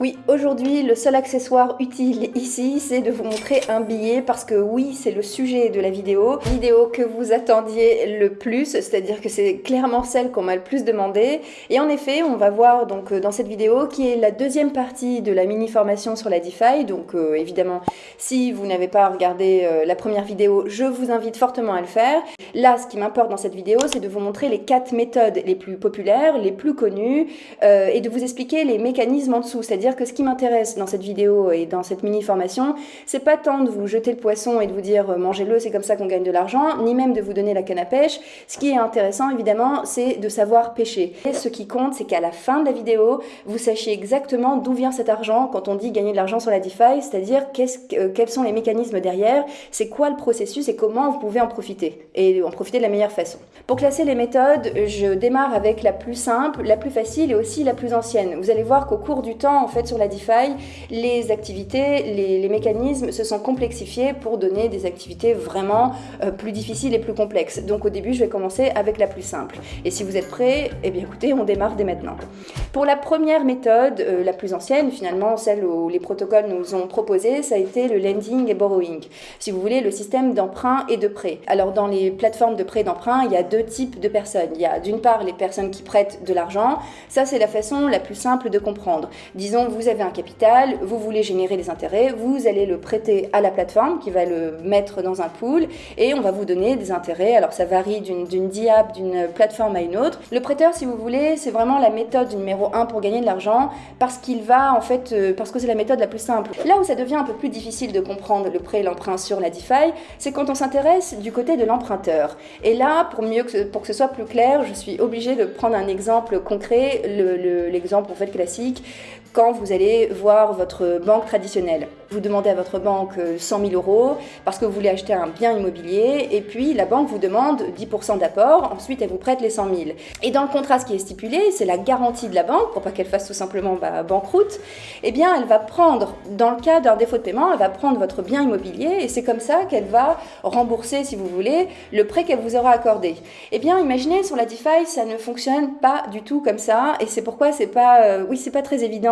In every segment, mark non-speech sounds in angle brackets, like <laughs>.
Oui, aujourd'hui, le seul accessoire utile ici, c'est de vous montrer un billet parce que oui, c'est le sujet de la vidéo. Vidéo que vous attendiez le plus, c'est-à-dire que c'est clairement celle qu'on m'a le plus demandé. Et en effet, on va voir donc euh, dans cette vidéo qui est la deuxième partie de la mini-formation sur la DeFi. Donc euh, évidemment, si vous n'avez pas regardé euh, la première vidéo, je vous invite fortement à le faire. Là, ce qui m'importe dans cette vidéo, c'est de vous montrer les quatre méthodes les plus populaires, les plus connues, et de vous expliquer les mécanismes en dessous, que ce qui m'intéresse dans cette vidéo et dans cette mini-formation, c'est pas tant de vous jeter le poisson et de vous dire euh, mangez-le, c'est comme ça qu'on gagne de l'argent, ni même de vous donner la canne à pêche. Ce qui est intéressant, évidemment, c'est de savoir pêcher. Et ce qui compte, c'est qu'à la fin de la vidéo, vous sachiez exactement d'où vient cet argent quand on dit gagner de l'argent sur la DeFi, c'est-à-dire euh, quels sont les mécanismes derrière, c'est quoi le processus et comment vous pouvez en profiter, et en profiter de la meilleure façon. Pour classer les méthodes, je démarre avec la plus simple, la plus facile et aussi la plus ancienne. Vous allez voir qu'au cours du temps, fait, sur la DeFi, les activités, les, mécanismes se sont complexifiés pour donner des activités vraiment euh, plus difficiles et plus complexes. Donc au début, je vais commencer avec la plus simple. Et si vous êtes prêts, eh bien écoutez, on démarre dès maintenant. Pour la première méthode, euh, la plus ancienne, finalement, celle où les protocoles nous ont proposé, ça a été le lending et borrowing. Si vous voulez, le système d'emprunt et de prêt. Alors dans les plateformes de prêt d'emprunt, il y a deux types de personnes. Il y a d'une part les personnes qui prêtent de l'argent. Ça, c'est la façon la plus simple de comprendre. Disons vous avez un capital, vous voulez générer des intérêts, vous allez le prêter à la plateforme qui va le mettre dans un pool et on va vous donner des intérêts. Alors ça varie d'une diap, d'une plateforme à une autre. Le prêteur, si vous voulez, c'est vraiment la méthode numéro un pour gagner de l'argent parce qu'il va en fait, euh, parce que c'est la méthode la plus simple. Là où ça devient un peu plus difficile de comprendre le prêt et l'emprunt sur la DeFi, c'est quand on s'intéresse du côté de l'emprunteur. Et là, pour mieux que, pour que ce soit plus clair, je suis obligée de prendre un exemple concret, l'exemple le, en fait classique quand vous allez voir votre banque traditionnelle. Vous demandez à votre banque 100 euh, 000 euros parce que vous voulez acheter un bien immobilier et puis la banque vous demande 10% d'apport, ensuite elle vous prête les 100 000. Et dans le contrat, ce qui est stipulé, c'est la garantie de la banque pour pas qu'elle fasse tout simplement bah, banqueroute. Eh bien, elle va prendre, dans le cas d'un défaut de paiement, elle va prendre votre bien immobilier et c'est comme ça qu'elle va rembourser, si vous voulez, le prêt qu'elle vous aura accordé. Eh bien, imaginez sur la DeFi, ça ne fonctionne pas du tout comme ça et c'est pourquoi c'est pas, euh, oui, c'est pas très évident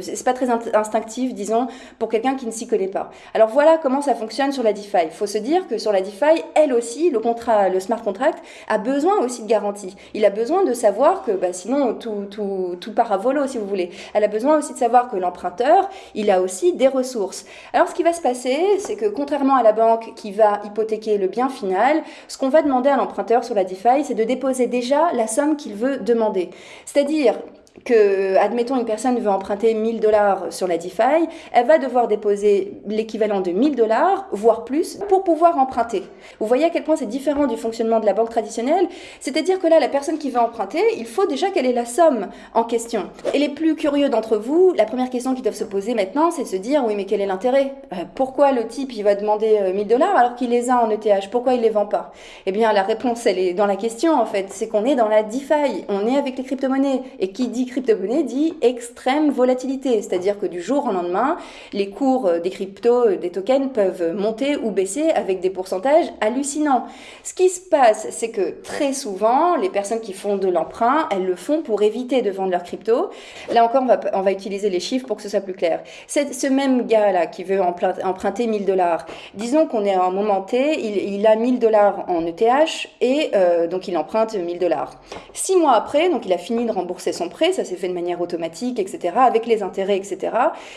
c'est pas très instinctif, disons, pour quelqu'un qui ne s'y connaît pas. Alors voilà comment ça fonctionne sur la DeFi. Il faut se dire que sur la DeFi, elle aussi, le contrat, le smart contract, a besoin aussi de garantie. Il a besoin de savoir que, bah, sinon, tout, tout, tout part à volo, si vous voulez. Elle a besoin aussi de savoir que l'emprunteur, il a aussi des ressources. Alors ce qui va se passer, c'est que contrairement à la banque qui va hypothéquer le bien final, ce qu'on va demander à l'emprunteur sur la DeFi, c'est de déposer déjà la somme qu'il veut demander. C'est-à-dire, que, admettons, une personne veut emprunter 1000 dollars sur la DeFi, elle va devoir déposer l'équivalent de 1000 dollars, voire plus, pour pouvoir emprunter. Vous voyez à quel point c'est différent du fonctionnement de la banque traditionnelle? C'est-à-dire que là, la personne qui veut emprunter, il faut déjà quelle est la somme en question. Et les plus curieux d'entre vous, la première question qu'ils doivent se poser maintenant, c'est de se dire, oui, mais quel est l'intérêt? Euh, Pourquoi le type, il va demander 1000 euh, dollars alors qu'il les a en ETH Pourquoi il les vend pas? Eh bien, la réponse, elle est dans la question, en fait. C'est qu'on est dans la DeFi, on est avec les crypto-monnaies. Et qui dit crypto-monnaie dit extrême volatilité, c'est-à-dire que du jour au lendemain, les cours des cryptos, des tokens peuvent monter ou baisser avec des pourcentages hallucinants. Ce qui se passe, c'est que très souvent, les personnes qui font de l'emprunt, elles le font pour éviter de vendre leurs cryptos. Là encore, on va, on va utiliser les chiffres pour que ce soit plus clair. Ce même gars-là qui veut emprunter 1000 dollars. Disons qu'on est à un moment T, il, a 1000 dollars en ETH et euh, donc il emprunte 1000 dollars. Six mois après, donc il a fini de rembourser son prêt, ça s'est fait de manière automatique, etc., avec les intérêts, etc.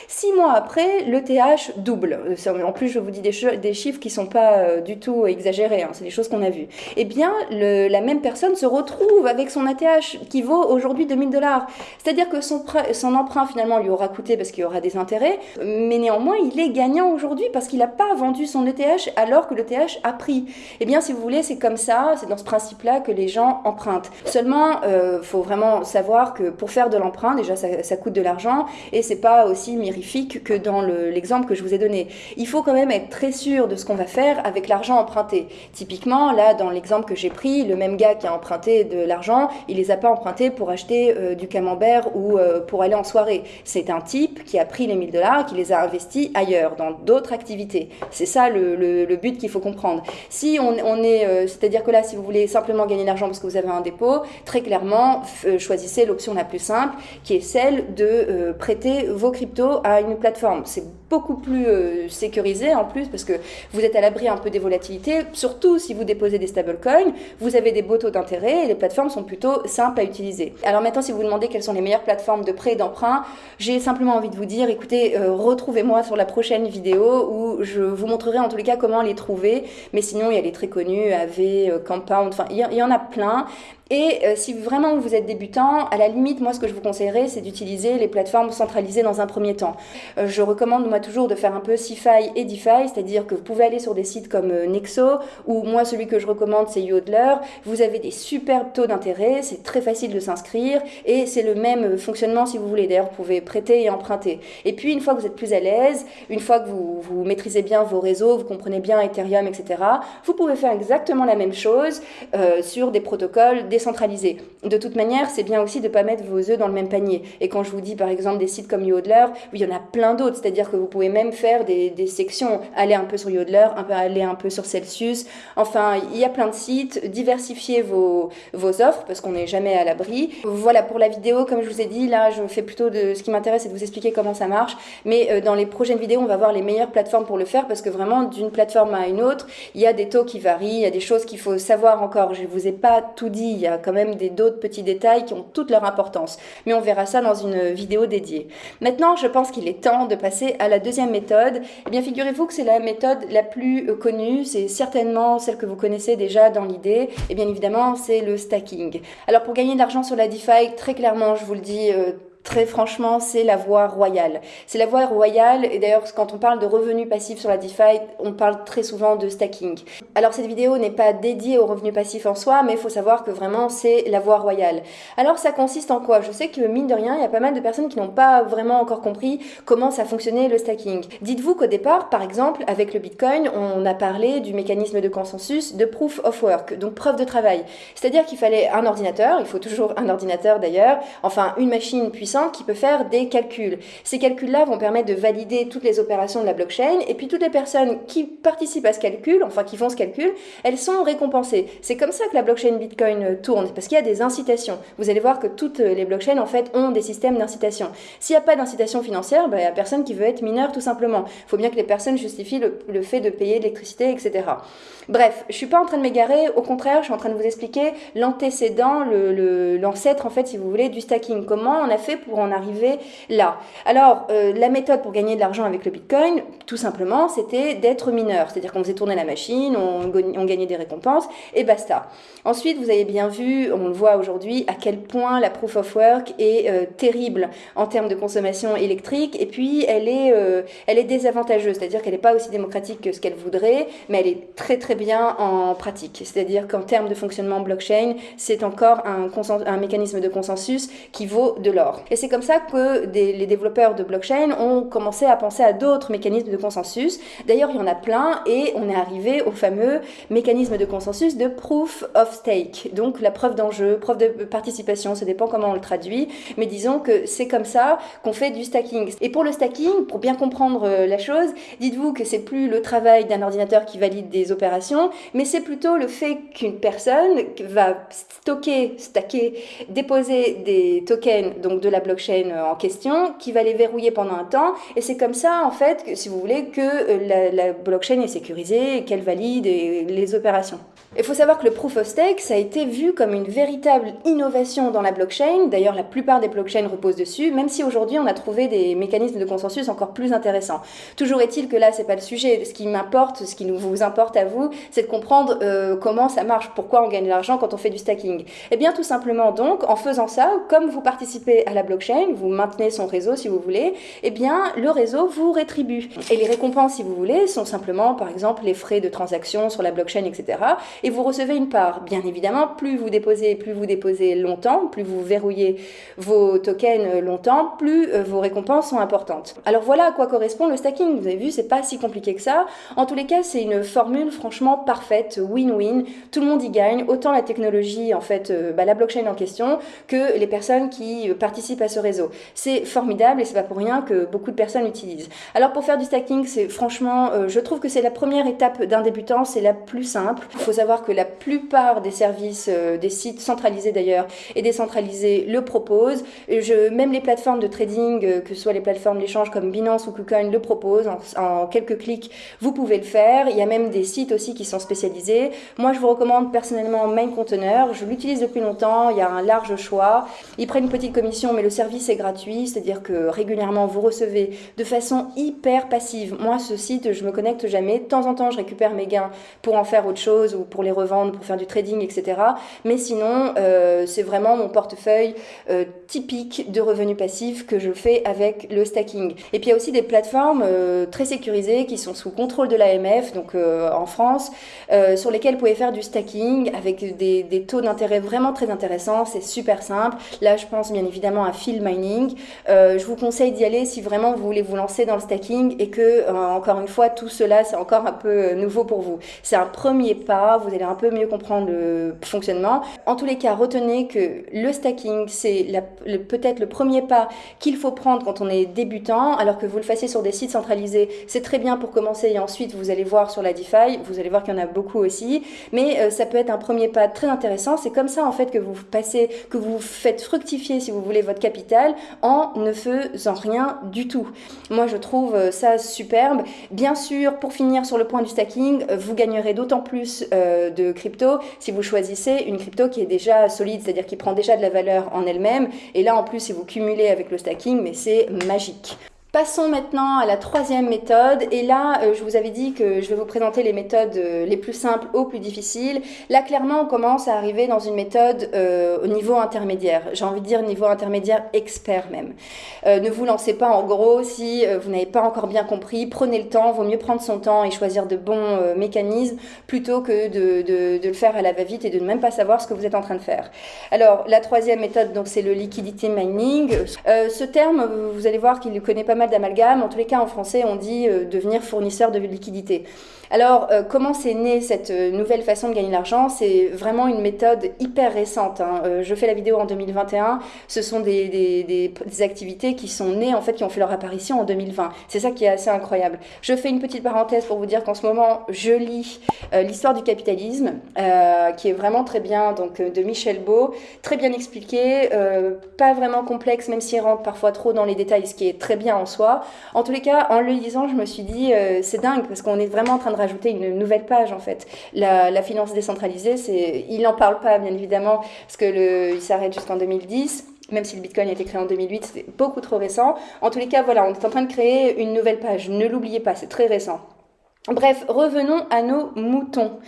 Six mois après, le TH double. Euh, en plus, je vous dis des, chiffres qui sont pas euh, du tout exagérés, hein, c'est des choses qu'on a vues. Eh bien, la même personne se retrouve avec son ATH qui vaut aujourd'hui 2000 dollars. C'est-à-dire que son, emprunt, finalement, lui aura coûté parce qu'il y aura des intérêts, mais néanmoins, il est gagnant aujourd'hui parce qu'il n'a pas vendu son ETH alors que le TH a pris. Eh bien, si vous voulez, c'est comme ça, c'est dans ce principe-là que les gens empruntent. Seulement, il euh, faut vraiment savoir que pour faire de l'emprunt, déjà ça, coûte de l'argent et c'est pas aussi mirifique que dans l'exemple que je vous ai donné. Il faut quand même être très sûr de ce qu'on va faire avec l'argent emprunté. Typiquement, là, dans l'exemple que j'ai pris, le même gars qui a emprunté de l'argent, il les a pas empruntés pour acheter euh, du camembert ou euh, pour aller en soirée. C'est un type qui a pris les 1000 dollars, qui les a investis ailleurs, dans d'autres activités. C'est ça le, but qu'il faut comprendre. Si on, est, euh, c'est-à-dire que là, si vous voulez simplement gagner de l'argent parce que vous avez un dépôt, très clairement, choisissez l'option la plus simple, qui est celle de euh, prêter vos cryptos à une plateforme. C'est beaucoup plus euh, sécurisé en plus parce que vous êtes à l'abri un peu des volatilités, surtout si vous déposez des stablecoins, vous avez des beaux taux d'intérêt et les plateformes sont plutôt simples à utiliser. Alors maintenant, si vous vous demandez quelles sont les meilleures plateformes de prêt et d'emprunt, j'ai simplement envie de vous dire, écoutez, euh, retrouvez-moi sur la prochaine vidéo où je vous montrerai en tous les cas comment les trouver, mais sinon il y a les très connus, AV, Compound, enfin il y, en a plein. Et euh, si vraiment vous êtes débutant, à la limite, moi ce que je vous conseillerais, c'est d'utiliser les plateformes centralisées dans un premier temps. Euh, je recommande toujours de faire un peu CeFi et DeFi, c'est-à-dire que vous pouvez aller sur des sites comme euh, Nexo, ou moi celui que je recommande c'est Yodler. Vous avez des superbes taux d'intérêt, c'est très facile de s'inscrire, et c'est le même fonctionnement si vous voulez. D'ailleurs, vous pouvez prêter et emprunter. Et puis une fois que vous êtes plus à l'aise, une fois que vous, maîtrisez bien vos réseaux, vous comprenez bien Ethereum, etc., vous pouvez faire exactement la même chose sur des protocoles décentralisé. De toute manière, c'est bien aussi de ne pas mettre vos œufs dans le même panier. Et quand je vous dis par exemple des sites comme Yodler, il y en a plein d'autres, c'est-à-dire que vous pouvez même faire des, sections, aller un peu sur Yodler, un peu, aller un peu sur Celsius. Enfin, il y a plein de sites, diversifiez vos, vos offres parce qu'on n'est jamais à l'abri. Voilà pour la vidéo, comme je vous ai dit, là je fais plutôt de ce qui m'intéresse, c'est de vous expliquer comment ça marche. Mais euh, dans les prochaines vidéos, on va voir les meilleures plateformes pour le faire parce que vraiment d'une plateforme à une autre, il y a des taux qui varient, il y a des choses qu'il faut savoir encore. Je ne vous ai pas tout dit, il y a quand même des d'autres petits détails qui ont toute leur importance. Mais on verra ça dans une vidéo dédiée. Maintenant, je pense qu'il est temps de passer à la deuxième méthode. Eh bien, figurez-vous que c'est la méthode la plus euh, connue, c'est certainement celle que vous connaissez déjà dans l'idée. Et bien évidemment, c'est le stacking. Alors, pour gagner de l'argent sur la DeFi, très clairement, je vous le dis, euh, Très franchement, c'est la voie royale. C'est la voie royale, et d'ailleurs, quand on parle de revenus passifs sur la DeFi, on parle très souvent de stacking. Alors, cette vidéo n'est pas dédiée aux revenus passifs en soi, mais il faut savoir que vraiment, c'est la voie royale. Alors, ça consiste en quoi? Je sais que, mine de rien, il y a pas mal de personnes qui n'ont pas vraiment encore compris comment ça fonctionnait le stacking. Dites-vous qu'au départ, par exemple, avec le Bitcoin, on a parlé du mécanisme de consensus de proof of work, donc preuve de travail. C'est-à-dire qu'il fallait un ordinateur, il faut toujours un ordinateur d'ailleurs, enfin une machine puissante qui peut faire des calculs. Ces calculs-là vont permettre de valider toutes les opérations de la blockchain et puis toutes les personnes qui participent à ce calcul, enfin qui font ce calcul, elles sont récompensées. C'est comme ça que la blockchain Bitcoin tourne parce qu'il y a des incitations. Vous allez voir que toutes les blockchains en fait ont des systèmes d'incitation. S'il n'y a pas d'incitation financière, ben, il n'y a personne qui veut être mineur tout simplement. Il faut bien que les personnes justifient le, fait de payer l'électricité, etc. Bref, je suis pas en train de m'égarer, au contraire, je suis en train de vous expliquer l'antécédent, l'ancêtre en fait, si vous voulez, du stacking. Comment on a fait pour en arriver là. Alors, euh, la méthode pour gagner de l'argent avec le Bitcoin, tout simplement, c'était d'être mineur. C'est-à-dire qu'on faisait tourner la machine, on, gagnait des récompenses, et basta. Ensuite, vous avez bien vu, on le voit aujourd'hui, à quel point la proof of work est euh, terrible en termes de consommation électrique, et puis elle est, euh, elle est désavantageuse, c'est-à-dire qu'elle n'est pas aussi démocratique que ce qu'elle voudrait, mais elle est très très bien en pratique. C'est-à-dire qu'en termes de fonctionnement blockchain, c'est encore un, un mécanisme de consensus qui vaut de l'or. Et c'est comme ça que les développeurs de blockchain ont commencé à penser à d'autres mécanismes de consensus. D'ailleurs, il y en a plein et on est arrivé au fameux mécanisme de consensus de proof of stake. Donc la preuve d'enjeu, preuve de participation, ça dépend comment on le traduit, mais disons que c'est comme ça qu'on fait du stacking. Et pour le stacking, pour bien comprendre euh, la chose, dites-vous que c'est plus le travail d'un ordinateur qui valide des opérations, mais c'est plutôt le fait qu'une personne va stocker, stacker, déposer des tokens, donc de la blockchain euh, en question, qui va les verrouiller pendant un temps. Et c'est comme ça, en fait, que, si vous voulez, que euh, la, blockchain est sécurisée, qu'elle valide les opérations. Il faut savoir que le proof of stake, ça a été vu comme une véritable innovation dans la blockchain. D'ailleurs, la plupart des blockchains reposent dessus, même si aujourd'hui on a trouvé des mécanismes de consensus encore plus intéressants. Toujours est-il que là, c'est pas le sujet. Ce qui m'importe, ce qui vous importe à vous, c'est de comprendre euh, comment ça marche, pourquoi on gagne de l'argent quand on fait du stacking. Eh bien, tout simplement donc, en faisant ça, comme vous participez à la blockchain, vous maintenez son réseau si vous voulez, eh bien, le réseau vous rétribue. Et les récompenses, si vous voulez, sont simplement, par exemple, les frais de transaction sur la blockchain, etc et vous recevez une part. Bien évidemment, plus vous déposez, plus vous déposez longtemps, plus vous verrouillez vos tokens longtemps, plus euh, vos récompenses sont importantes. Alors voilà à quoi correspond le stacking. Vous avez vu, c'est pas si compliqué que ça. En tous les cas, c'est une formule franchement parfaite, win-win. Tout le monde y gagne, autant la technologie, en fait, euh, bah, la blockchain en question, que les personnes qui participent participent à ce réseau. C'est formidable et c'est pas pour rien que beaucoup de personnes l'utilisent. Alors pour faire du stacking, c'est franchement, euh, je trouve que c'est la première étape d'un débutant, c'est la plus simple. Faut savoir que la plupart des services, euh, des sites centralisés d'ailleurs et décentralisés le proposent. Je, même les plateformes de trading, euh, que ce soit les plateformes d'échange comme Binance ou KuCoin le proposent. En, quelques clics, vous pouvez le faire. Il y a même des sites aussi qui sont spécialisés. Moi, je vous recommande personnellement Container. Je l'utilise depuis longtemps. Il y a un large choix. Ils prennent une petite commission, mais le service est gratuit. C'est-à-dire que régulièrement, vous recevez de façon hyper passive. Moi, ce site, je me connecte jamais. De temps en temps, je récupère mes gains pour en faire autre chose ou les revendre, pour faire du trading, etc. Mais sinon, euh, c'est vraiment mon portefeuille euh, typique de revenus passifs que je fais avec le stacking. Et puis il y a aussi des plateformes euh, très sécurisées qui sont sous contrôle de l'AMF, donc en France, sur lesquelles vous pouvez faire du stacking avec des taux d'intérêt vraiment très intéressants. C'est super simple. Là, je pense bien évidemment à Field Mining. je vous conseille d'y aller si vraiment vous voulez vous lancer dans le stacking et que, encore une fois, tout cela, c'est encore un peu nouveau pour vous. C'est un premier pas, vous allez un peu mieux comprendre le fonctionnement. En tous les cas, retenez que le stacking, c'est peut-être le premier pas qu'il faut prendre quand on est débutant, alors que vous le fassiez sur des sites centralisés, c'est très bien pour commencer et ensuite vous allez voir sur la DeFi, vous allez voir qu'il y en a beaucoup aussi, mais euh, ça peut être un premier pas très intéressant. C'est comme ça en fait que vous passez, que vous faites fructifier, si vous voulez, votre capital en ne faisant rien du tout. Moi, je trouve euh, ça superbe. Bien sûr, pour finir sur le point du stacking, euh, vous gagnerez d'autant plus de crypto si vous choisissez une crypto qui est déjà solide, c'est-à-dire qui prend déjà de la valeur en elle-même. Et là, en plus, si vous cumulez avec le stacking, mais c'est magique. Passons maintenant à la troisième méthode. Et là, euh, je vous avais dit que je vais vous présenter les méthodes euh, les plus simples aux plus difficiles. Là, clairement, on commence à arriver dans une méthode euh, au niveau intermédiaire. J'ai envie de dire niveau intermédiaire expert même. ne vous lancez pas en gros si vous n'avez pas encore bien compris. Prenez le temps. Vaut mieux prendre son temps et choisir de bons mécanismes plutôt que de, le faire à la va-vite et de ne même pas savoir ce que vous êtes en train de faire. Alors, la troisième méthode, donc, c'est le liquidity mining. ce terme, vous allez voir qu'il connaît pas mal d'amalgame. En tous les cas, en français, on dit euh, devenir fournisseur de liquidité. Alors, euh, comment c'est né cette euh, nouvelle façon de gagner l'argent? C'est vraiment une méthode hyper récente. Hein. Euh, je fais la vidéo en 2021. Ce sont des, activités qui sont nées, en fait, qui ont fait leur apparition en 2020. C'est ça qui est assez incroyable. Je fais une petite parenthèse pour vous dire qu'en ce moment, je lis l'histoire du capitalisme, qui est vraiment très bien, donc de Michel Beau, très bien expliqué, pas vraiment complexe, même s'il rentre parfois trop dans les détails, ce qui est très bien en soi. En tous les cas, en le lisant, je me suis dit, c'est dingue, parce qu'on est vraiment en train de rajouter une nouvelle page en fait. La, finance décentralisée, c'est, il n'en parle pas bien évidemment parce que le, il s'arrête jusqu'en 2010 même si le Bitcoin a été créé en 2008, c'est beaucoup trop récent. En tous les cas, voilà, on est en train de créer une nouvelle page. Ne l'oubliez pas, c'est très récent. Bref, revenons à nos moutons.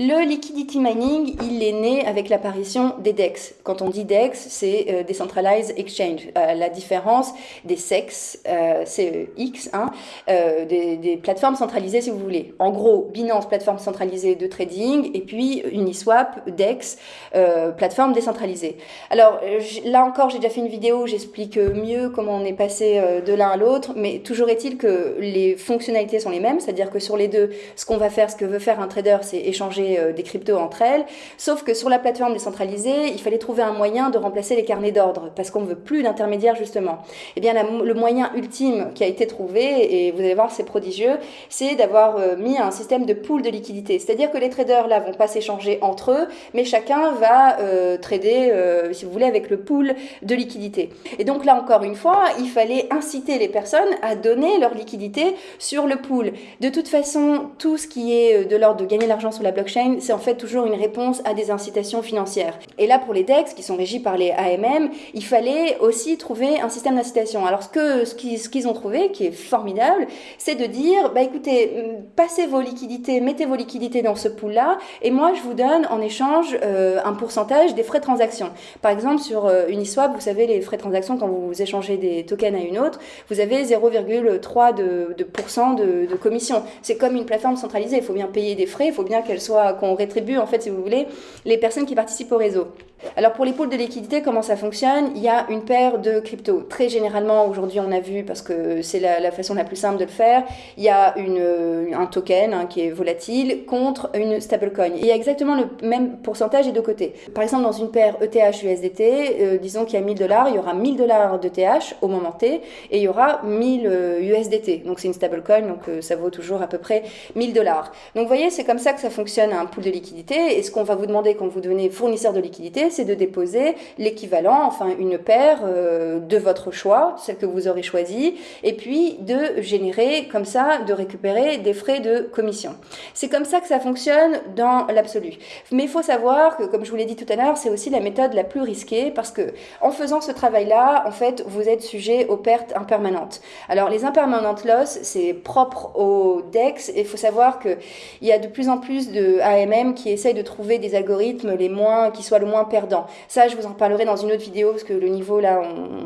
Le liquidity mining, il est né avec l'apparition des DEX. Quand on dit DEX, c'est euh, Decentralized Exchange. Euh, la différence des SEX, euh, c'est X, hein, des, des, plateformes centralisées si vous voulez. En gros, Binance, plateforme centralisée de trading, et puis Uniswap, DEX, plateforme décentralisée. Alors là encore, j'ai déjà fait une vidéo où j'explique mieux comment on est passé de l'un à l'autre, mais toujours est-il que les fonctionnalités sont les mêmes, c'est-à-dire que sur les deux, ce qu'on va faire, ce que veut faire un trader, c'est échanger euh, des cryptos entre elles. Sauf que sur la plateforme décentralisée, il fallait trouver un moyen de remplacer les carnets d'ordre parce qu'on ne veut plus d'intermédiaires justement. Eh bien, le moyen ultime qui a été trouvé, et vous allez voir, c'est prodigieux, c'est d'avoir euh, mis un système de pool de liquidité. C'est-à-dire que les traders là vont pas s'échanger entre eux, mais chacun va euh, trader, si vous voulez, avec le pool de liquidité. Et donc là encore une fois, il fallait inciter les personnes à donner leur liquidité sur le pool. De toute façon, tout ce qui est de l'ordre de gagner l'argent sur la blockchain c'est en fait toujours une réponse à des incitations financières. Et là, pour les DEX, qui sont régis par les AMM, il fallait aussi trouver un système d'incitation. Alors, ce qu'ils ont trouvé, qui est formidable, c'est de dire, bah écoutez, mm, passez vos liquidités, mettez vos liquidités dans ce pool-là, et moi, je vous donne en échange euh, un pourcentage des frais de transaction. Par exemple, sur euh, Uniswap, vous savez, les frais de transaction, quand vous échangez des tokens à une autre, vous avez 0,3% de, de, de, de commission. C'est comme une plateforme centralisée, il faut bien payer des frais, il faut bien qu'elle soit soit qu'on rétribue en fait, si vous voulez, les personnes qui participent au réseau. Alors pour les pools de liquidité, comment ça fonctionne? Il y a une paire de cryptos. Très généralement, aujourd'hui, on a vu, parce que c'est la, façon la plus simple de le faire, il y a une, un token hein, qui est volatile contre une stablecoin. Il y a exactement le même pourcentage des deux côtés. Par exemple, dans une paire ETH-USDT, euh, disons qu'il y a 1000 dollars, il y aura 1000 dollars d'ETH au moment T et il y aura 1000 USDT. Donc c'est une stablecoin, donc euh, ça vaut toujours à peu près 1000 dollars. Donc vous voyez, c'est comme ça que ça fonctionne un pool de liquidité. Et ce qu'on va vous demander quand vous devenez fournisseur de liquidité, c'est de déposer l'équivalent, enfin une paire euh, de votre choix, celle que vous aurez choisie, et puis de générer comme ça, de récupérer des frais de commission. C'est comme ça que ça fonctionne dans l'absolu. Mais il faut savoir que, comme je vous l'ai dit tout à l'heure, c'est aussi la méthode la plus risquée parce que en faisant ce travail-là, en fait, vous êtes sujet aux pertes impermanentes. Alors les impermanentes loss, c'est propre au DEX et il faut savoir qu'il y a de plus en plus de AMM qui essayent de trouver des algorithmes les moins, qui soient le moins ça, je vous en parlerai dans une autre vidéo parce que le niveau là,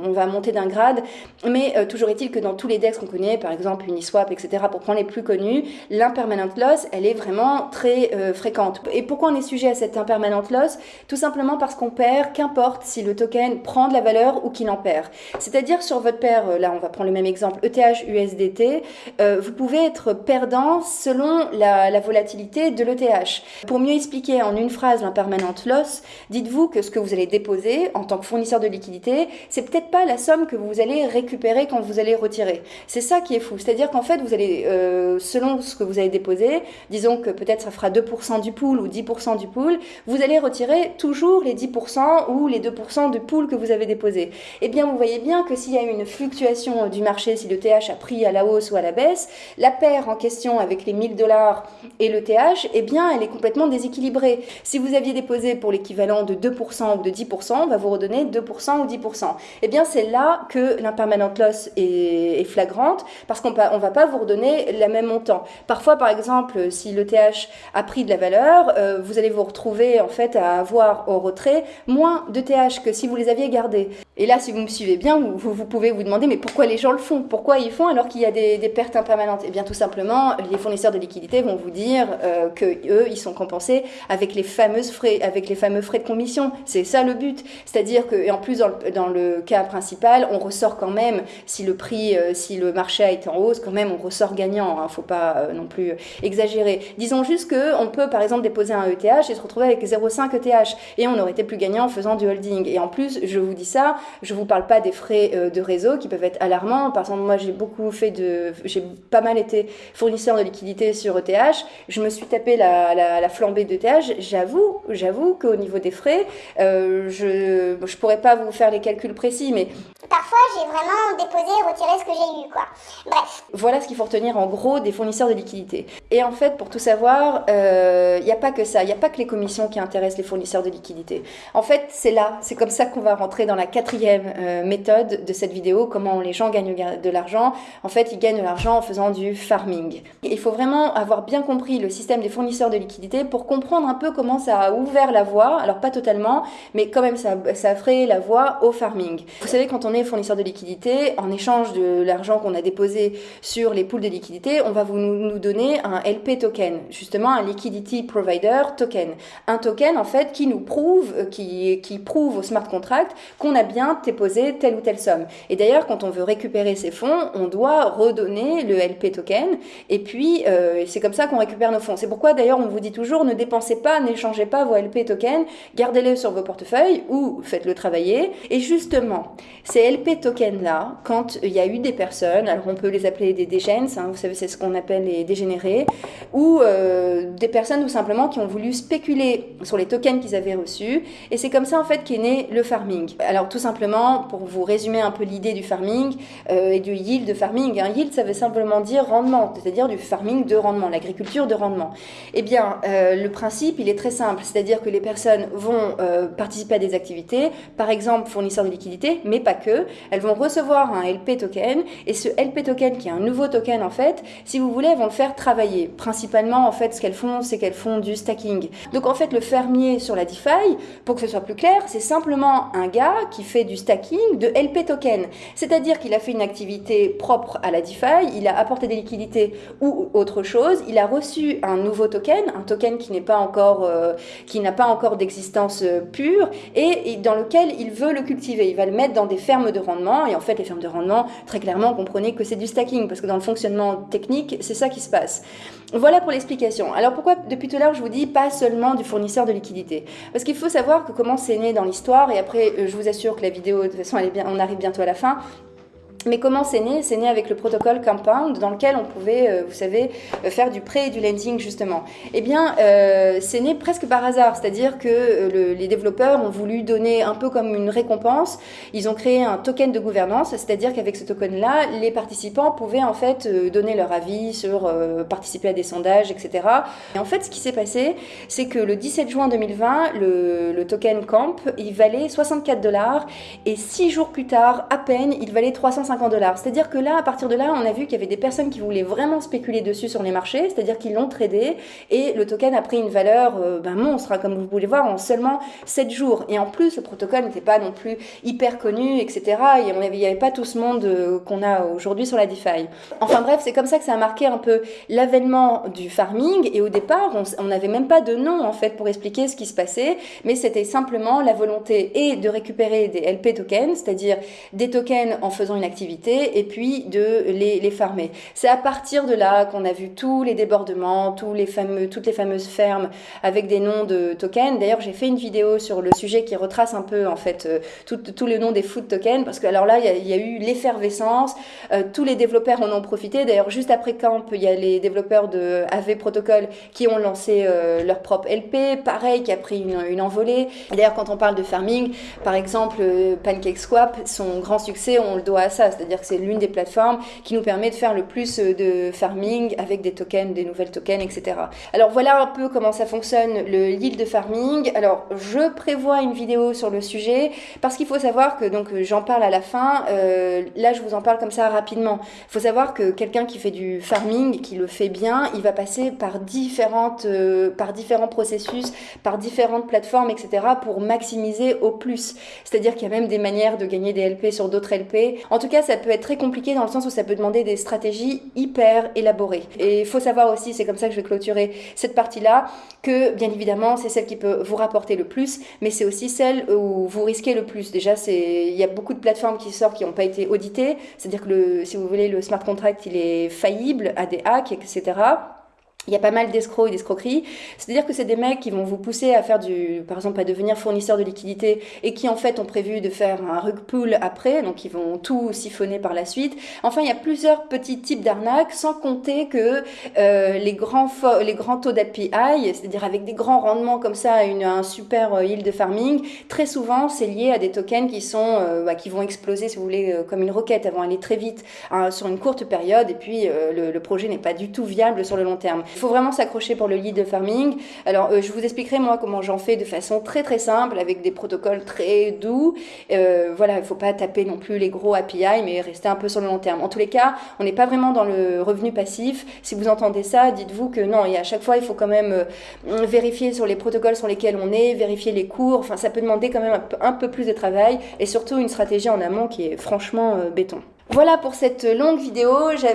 on, va monter d'un grade. Mais euh, toujours est-il que dans tous les DEX qu'on connaît, par exemple Uniswap, etc., pour prendre les plus connus, l'impermanent loss, elle est vraiment très euh, fréquente. Et pourquoi on est sujet à cette impermanent loss? Tout simplement parce qu'on perd, qu'importe si le token prend de la valeur ou qu'il en perd. C'est-à-dire sur votre paire, euh, là on va prendre le même exemple, ETH USDT, vous pouvez être perdant selon la volatilité de l'ETH. Pour mieux expliquer en une phrase l'impermanent loss, dites-vous que ce que vous allez déposer en tant que fournisseur de liquidité, c'est peut-être pas la somme que vous allez récupérer quand vous allez retirer. C'est ça qui est fou. C'est-à-dire qu'en fait, vous allez, euh, selon ce que vous avez déposé, disons que peut-être ça fera 2% du pool ou 10% du pool, vous allez retirer toujours les 10% ou les 2% du pool que vous avez déposé. Eh bien, vous voyez bien que s'il y a une fluctuation du marché, si le TH a pris à la hausse ou à la baisse, la paire en question avec les 1000 dollars et le TH, eh bien, elle est complètement déséquilibrée. Si vous aviez déposé pour l'équivalent de 2% ou de 10%, on va vous redonner 2% ou 10%. Eh bien, c'est là que l'impermanent loss est, flagrante parce qu'on ne va pas vous redonner le même montant. Parfois, par exemple, si le TH a pris de la valeur, euh, vous allez vous retrouver en fait à avoir au retrait moins de TH que si vous les aviez gardés. Et là, si vous me suivez bien, vous, pouvez vous demander mais pourquoi les gens le font? Pourquoi ils font alors qu'il y a des, pertes impermanentes? Eh bien, tout simplement, les fournisseurs de liquidités vont vous dire euh, que eux, ils sont compensés avec les fameuses frais, avec les fameux frais de commission c'est ça le but. C'est-à-dire que, et en plus, dans le, cas principal, on ressort quand même, si le prix, euh, si le marché été en hausse, quand même, on ressort gagnant. Il hein. ne faut pas euh, non plus exagérer. Disons juste qu'on peut, par exemple, déposer un ETH et se retrouver avec 0,5 ETH. Et on aurait été plus gagnant en faisant du holding. Et en plus, je vous dis ça, je ne vous parle pas des frais euh, de réseau qui peuvent être alarmants. Par exemple, moi, j'ai beaucoup fait de. J'ai pas mal été fournisseur de liquidités sur ETH. Je me suis tapé la, la, la flambée d'ETH. J'avoue, j'avoue qu'au niveau des frais, euh, je ne pourrais pas vous faire les calculs précis, mais... Parfois, j'ai vraiment déposé et retiré ce que j'ai eu, quoi. Bref. Voilà ce qu'il faut retenir en gros des fournisseurs de liquidités. Et en fait, pour tout savoir, il euh, n'y a pas que ça. Il n'y a pas que les commissions qui intéressent les fournisseurs de liquidités. En fait, c'est là, c'est comme ça qu'on va rentrer dans la quatrième euh, méthode de cette vidéo, comment les gens gagnent de l'argent. En fait, ils gagnent de l'argent en faisant du farming. Il faut vraiment avoir bien compris le système des fournisseurs de liquidités pour comprendre un peu comment ça a ouvert la voie. Alors, pas totalement mais quand même ça, ça ferait la voie au farming. Vous savez, quand on est fournisseur de liquidité, en échange de l'argent qu'on a déposé sur les pools de liquidité, on va vous nous donner un LP token, justement un Liquidity Provider Token. Un token en fait qui nous prouve, euh, qui prouve au smart contract qu'on a bien déposé telle ou telle somme. Et d'ailleurs, quand on veut récupérer ces fonds, on doit redonner le LP token et puis euh, c'est comme ça qu'on récupère nos fonds. C'est pourquoi d'ailleurs on vous dit toujours ne dépensez pas, n'échangez pas vos LP tokens, gardez-les sur vos portefeuilles ou faites-le travailler. Et justement, ces LP tokens-là, quand il y a eu des personnes, alors on peut les appeler des dégens, hein, vous savez, c'est ce qu'on appelle les dégénérés, ou euh, des personnes tout simplement qui ont voulu spéculer sur les tokens qu'ils avaient reçus. Et c'est comme ça en fait qu'est né le farming. Alors tout simplement, pour vous résumer un peu l'idée du farming euh, et du yield farming, un yield ça veut simplement dire rendement, c'est-à-dire du farming de rendement, l'agriculture de rendement. Eh bien, euh, le principe, il est très simple, c'est-à-dire que les personnes vont euh, participer à des activités, par exemple fournisseurs de liquidités, mais pas que elles vont recevoir un LP token et ce LP token qui est un nouveau token en fait, si vous voulez, elles vont le faire travailler. Principalement en fait, ce qu'elles font, c'est qu'elles font du stacking. Donc en fait, le fermier sur la DeFi, pour que ce soit plus clair, c'est simplement un gars qui fait du stacking de LP token. C'est-à-dire qu'il a fait une activité propre à la DeFi, il a apporté des liquidités ou autre chose, il a reçu un nouveau token, un token qui n'est pas encore, euh, qui n'a pas encore d'existence euh, pure et, dans lequel il veut le cultiver. Il va le mettre dans des fermes de rendement et en fait, les fermes de rendement, très clairement, comprenez que c'est du stacking parce que dans le fonctionnement technique, c'est ça qui se passe. Voilà pour l'explication. Alors pourquoi depuis tout à l'heure je vous dis pas seulement du fournisseur de liquidité Parce qu'il faut savoir que comment c'est né dans l'histoire et après euh, je vous assure que la vidéo de toute façon elle est bien, on arrive bientôt à la fin. Mais comment c'est né? C'est né avec le protocole Compound dans lequel on pouvait, euh, vous savez, euh, faire du prêt et du lending justement. Eh bien, euh, c'est né presque par hasard, c'est-à-dire que les développeurs ont voulu donner un peu comme une récompense. Ils ont créé un token de gouvernance, c'est-à-dire qu'avec ce token-là, les participants pouvaient en fait donner leur avis sur participer à des sondages, etc. Et en fait, ce qui s'est passé, c'est que le 17 juin 2020, le, token Camp, il valait 64 dollars et six jours plus tard, à peine, il valait 350 C'est-à-dire que là, à partir de là, on a vu qu'il y avait des personnes qui voulaient vraiment spéculer dessus sur les marchés, c'est-à-dire qu'ils l'ont tradé et le token a pris une valeur euh, ben, monstre, hein, comme vous pouvez voir, en seulement 7 jours. Et en plus, le protocole n'était pas non plus hyper connu, etc. Et il n'y avait pas tout ce monde euh, qu'on a aujourd'hui sur la DeFi. Enfin bref, c'est comme ça que ça a marqué un peu l'avènement du farming. Et au départ, on n'avait même pas de nom en fait pour expliquer ce qui se passait, mais c'était simplement la volonté et de récupérer des LP tokens, c'est-à-dire des tokens en faisant une activité et puis de les, les farmer. C'est à partir de là qu'on a vu tous les débordements, tous les fameux, toutes les fameuses fermes avec des noms de tokens. D'ailleurs, j'ai fait une vidéo sur le sujet qui retrace un peu en fait euh, tout, tout le nom des food tokens parce que alors là, il y, a, eu l'effervescence, euh, tous les développeurs en ont profité. D'ailleurs, juste après Camp, il y a les développeurs de AV Protocol qui ont lancé euh, leur propre LP, pareil, qui a pris une, une envolée. D'ailleurs, quand on parle de farming, par exemple, PancakeSwap, son grand succès, on le doit à ça c'est-à-dire que c'est l'une des plateformes qui nous permet de faire le plus euh, de farming avec des tokens, des nouvelles tokens, etc. Alors voilà un peu comment ça fonctionne le yield de farming. Alors je prévois une vidéo sur le sujet parce qu'il faut savoir que donc j'en parle à la fin. Euh, là je vous en parle comme ça rapidement. Il faut savoir que quelqu'un qui fait du farming, qui le fait bien, il va passer par différentes, euh, par différents processus, par différentes plateformes, etc. pour maximiser au plus. C'est-à-dire qu'il y a même des manières de gagner des LP sur d'autres LP. En tout cas ça peut être très compliqué dans le sens où ça peut demander des stratégies hyper élaborées. Et il faut savoir aussi, c'est comme ça que je vais clôturer cette partie-là, que bien évidemment, c'est celle qui peut vous rapporter le plus, mais c'est aussi celle où vous risquez le plus. Déjà, il y a beaucoup de plateformes qui sortent qui n'ont pas été auditées, c'est-à-dire que le, si vous voulez, le smart contract, il est faillible à des hacks, etc il y a pas mal d'escrocs et d'escroqueries. C'est-à-dire que c'est des mecs qui vont vous pousser à faire du, par exemple, à devenir fournisseur de liquidité et qui en fait ont prévu de faire un rug pull après, donc ils vont tout siphonner par la suite. Enfin, il y a plusieurs petits types d'arnaques, sans compter que euh, les grands les grands taux d'API, c'est-à-dire avec des grands rendements comme ça, une, un super euh, yield de farming, très souvent c'est lié à des tokens qui sont, euh, bah, qui vont exploser, si vous voulez, euh, comme une roquette, elles vont aller très vite hein, sur une courte période et puis le, le projet n'est pas du tout viable sur le long terme. Il faut vraiment s'accrocher pour le lead farming. Alors, euh, je vous expliquerai moi comment j'en fais de façon très très simple avec des protocoles très doux. Euh, voilà, il faut pas taper non plus les gros API, mais rester un peu sur le long terme. En tous les cas, on n'est pas vraiment dans le revenu passif. Si vous entendez ça, dites-vous que non, et à chaque fois, il faut quand même euh, vérifier sur les protocoles sur lesquels on est, vérifier les cours. Enfin, ça peut demander quand même un peu, plus de travail et surtout une stratégie en amont qui est franchement béton. Voilà pour cette longue vidéo.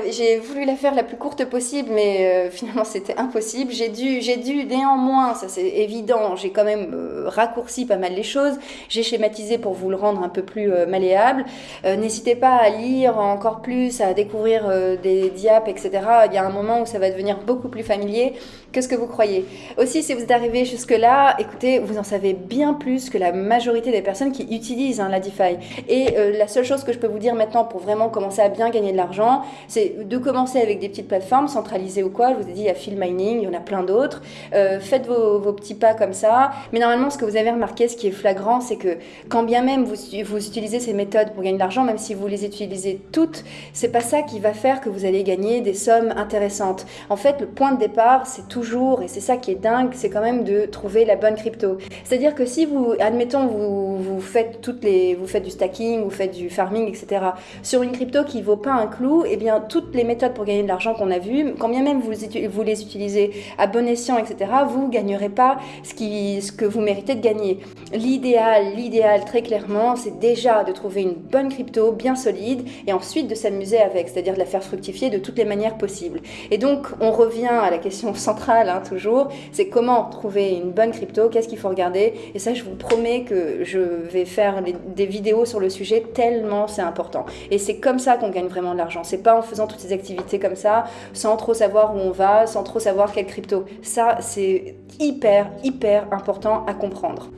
J'ai voulu la faire la plus courte possible, mais euh, <laughs> finalement c'était impossible. J'ai dû, j'ai dû néanmoins, ça c'est évident, j'ai quand même euh, raccourci pas mal les choses. J'ai schématisé pour vous le rendre un peu plus euh, malléable. N'hésitez pas à lire encore plus, à découvrir des diaps, etc. Il y a un moment où ça va devenir beaucoup plus familier que ce que vous croyez. Aussi, si vous êtes arrivé jusque-là, écoutez, vous en savez bien plus que la majorité des personnes qui utilisent hein, la DeFi. Et la seule chose que je peux vous dire maintenant pour vraiment commencer à bien gagner de l'argent, c'est de commencer avec des petites plateformes centralisées ou quoi. Je vous ai dit, il y a Field Mining, il y en a plein d'autres. Euh, faites vos, vos, petits pas comme ça. Mais normalement, ce que vous avez remarqué, ce qui est flagrant, c'est que quand bien même vous, vous utilisez ces méthodes pour gagner de l'argent, même si vous les utilisez toutes, c'est pas ça qui va faire que vous allez gagner des sommes intéressantes. En fait, le point de départ, c'est toujours, et c'est ça qui est dingue, c'est quand même de trouver la bonne crypto. C'est-à-dire que si vous, admettons, vous, vous faites toutes les, vous faites du stacking, vous faites du farming, etc. Sur une crypto qui vaut pas un clou, eh bien toutes les méthodes pour gagner de l'argent qu'on a vues, quand bien même vous, vous les utilisez à bon escient, etc., vous gagnerez pas ce, qui, ce que vous méritez de gagner. L'idéal, l'idéal très clairement, c'est déjà de trouver une bonne crypto bien solide et ensuite de s'amuser avec, c'est-à-dire de la faire fructifier de toutes les manières possibles. Et donc on revient à la question centrale hein, toujours, c'est comment trouver une bonne crypto, qu'est-ce qu'il faut regarder. Et ça, je vous promets que je vais faire des vidéos sur le sujet tellement c'est important. Et c'est comme ça qu'on gagne vraiment de l'argent. C'est pas en faisant toutes ces activités comme ça, sans trop savoir où on va, sans trop savoir quelle crypto. Ça, c'est hyper, hyper important à comprendre.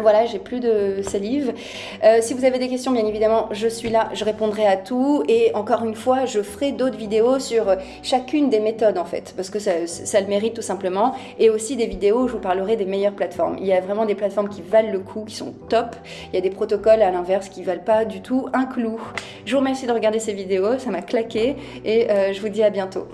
Voilà, j'ai plus de salive. Euh, si vous avez des questions, bien évidemment, je suis là, je répondrai à tout. Et encore une fois, je ferai d'autres vidéos sur chacune des méthodes, en fait, parce que ça, le mérite tout simplement. Et aussi des vidéos où je vous parlerai des meilleures plateformes. Il y a vraiment des plateformes qui valent le coup, qui sont top. Il y a des protocoles, à l'inverse, qui valent pas du tout un clou. Je vous remercie de regarder ces vidéos, ça m'a claqué. Et euh, je vous dis à bientôt.